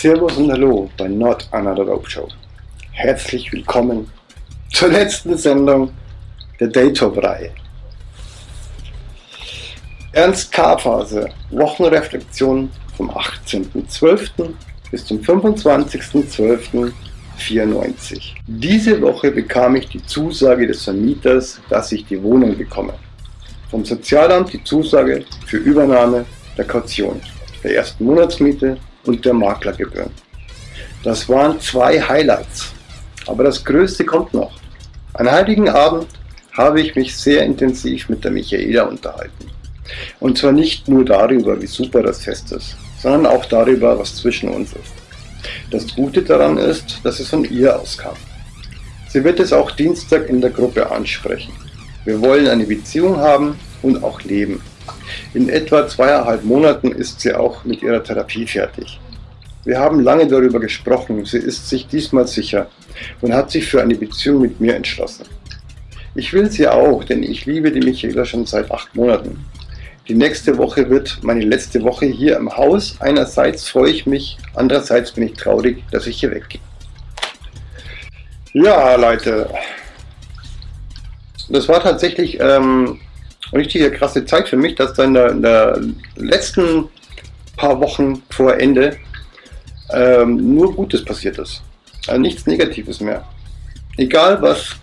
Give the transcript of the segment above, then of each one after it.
Servus und Hallo bei Not Another Rope Show. Herzlich willkommen zur letzten Sendung der Daytop-Reihe. Ernst K-Phase, Wochenreflexion vom 18.12. bis zum 25.12.94. Diese Woche bekam ich die Zusage des Vermieters, dass ich die Wohnung bekomme. Vom Sozialamt die Zusage für Übernahme der Kaution, der ersten Monatsmiete und der Maklergebühren. Das waren zwei Highlights, aber das Größte kommt noch. An Heiligen Abend habe ich mich sehr intensiv mit der Michaela unterhalten. Und zwar nicht nur darüber, wie super das Fest ist, sondern auch darüber, was zwischen uns ist. Das Gute daran ist, dass es von ihr auskam. Sie wird es auch Dienstag in der Gruppe ansprechen. Wir wollen eine Beziehung haben und auch leben. In etwa zweieinhalb Monaten ist sie auch mit ihrer Therapie fertig. Wir haben lange darüber gesprochen, sie ist sich diesmal sicher und hat sich für eine Beziehung mit mir entschlossen. Ich will sie auch, denn ich liebe die Michaela schon seit acht Monaten. Die nächste Woche wird meine letzte Woche hier im Haus. Einerseits freue ich mich, andererseits bin ich traurig, dass ich hier weggehe. Ja, Leute, das war tatsächlich ähm, richtige krasse Zeit für mich, dass dann in der, in der letzten paar Wochen vor Ende ähm, nur Gutes passiert ist. Also nichts Negatives mehr. Egal was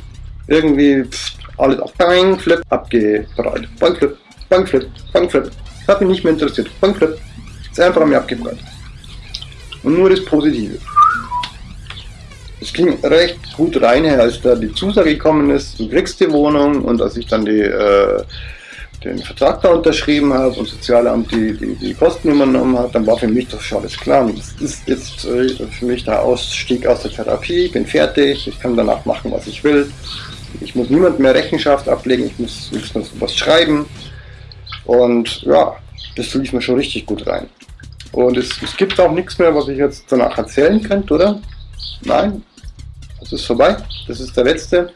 irgendwie pff, alles auf Bankflip abgeprallt. Bankflip, Bankflip, Bankflip. Hat mich nicht mehr interessiert. Bankflip. Ist einfach an mir abgeprallt. Und nur das Positive. Es ging recht gut rein, als da die Zusage gekommen ist, du kriegst die Wohnung und als ich dann die äh, den Vertrag da unterschrieben habe und Sozialamt die, die, die Kosten übernommen hat, dann war für mich doch schon alles klar. das ist jetzt äh, für mich der Ausstieg aus der Therapie, ich bin fertig, ich kann danach machen, was ich will. Ich muss niemand mehr Rechenschaft ablegen, ich muss höchstens was schreiben. Und ja, das lief mir schon richtig gut rein. Und es, es gibt auch nichts mehr, was ich jetzt danach erzählen könnte, oder? Nein, das ist vorbei. Das ist der letzte.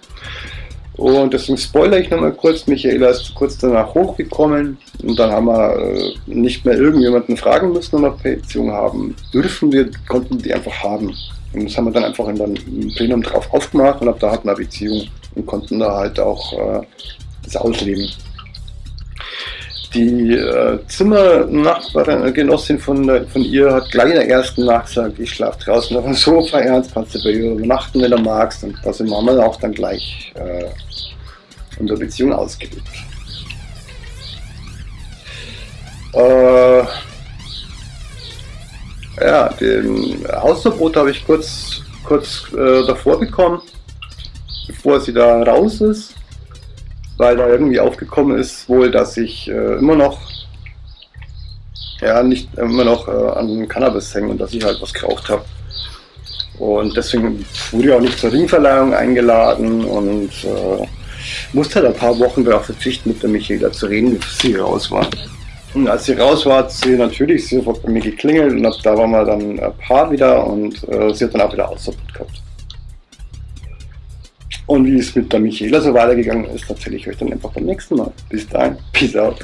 Und deswegen spoilere ich nochmal kurz, Michaela ist kurz danach hochgekommen und dann haben wir äh, nicht mehr irgendjemanden fragen müssen, ob wir Petition haben dürfen, wir konnten die einfach haben. Und das haben wir dann einfach in im Plenum drauf aufgemacht und ab da hatten wir Beziehung und konnten da halt auch äh, das ausleben. Die äh, Zimmernachbarin, äh, von, von ihr hat gleich in der ersten Nacht gesagt, ich schlafe draußen auf dem Sofa, ernst, kannst du bei ihr übernachten, wenn du magst. Und da sind wir auch dann gleich äh, unserer Beziehung ausgelebt. Äh, ja, den Hausverbot habe ich kurz, kurz äh, davor bekommen, bevor sie da raus ist, weil da irgendwie aufgekommen ist wohl, dass ich äh, immer noch ja, nicht immer noch äh, an Cannabis hänge und dass ich halt was geraucht habe. Und deswegen wurde ich auch nicht zur Ringverleihung eingeladen und äh, musste halt ein paar Wochen darauf verzichten, mit der Michaela zu reden, bis sie raus war. Und als sie raus war, hat sie natürlich sofort bei mir geklingelt und ab da waren wir dann ein Paar wieder und äh, sie hat dann auch wieder Ausverbot gehabt. Und wie es mit der Michaela so weitergegangen ist, erzähle ich euch dann einfach beim nächsten Mal. Bis dahin, peace out.